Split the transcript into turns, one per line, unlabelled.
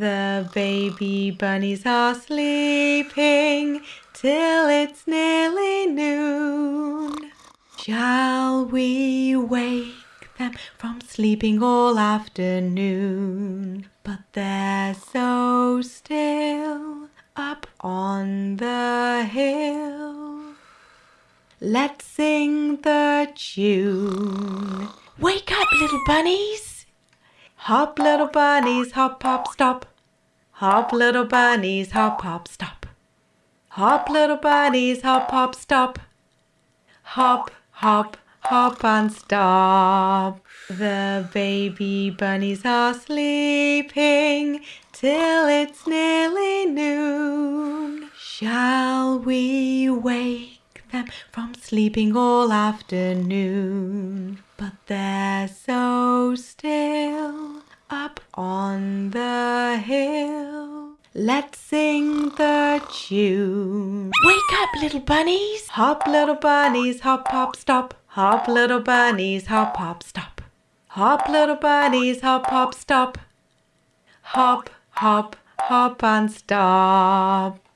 baby bunnies are sleeping till it's nearly noon. Shall we wake them from sleeping all afternoon? But they're so still up on the hill. Let's sing the tune. Wake up, little bunnies! Hop, little bunnies, hop, hop, stop. Hop, little bunnies, hop, hop, stop. Hop, little bunnies, hop, hop, stop. Hop, hop, hop and stop. The baby bunnies are sleeping till it's nearly noon. Shall we wake them from sleeping all afternoon? But they're so still on the hill. Let's sing the tune. Wake up, little bunnies! Hop, little bunnies, hop, hop, stop. Hop, little bunnies, hop, hop, stop. Hop, little bunnies, hop, hop, stop. Hop, hop, hop and stop.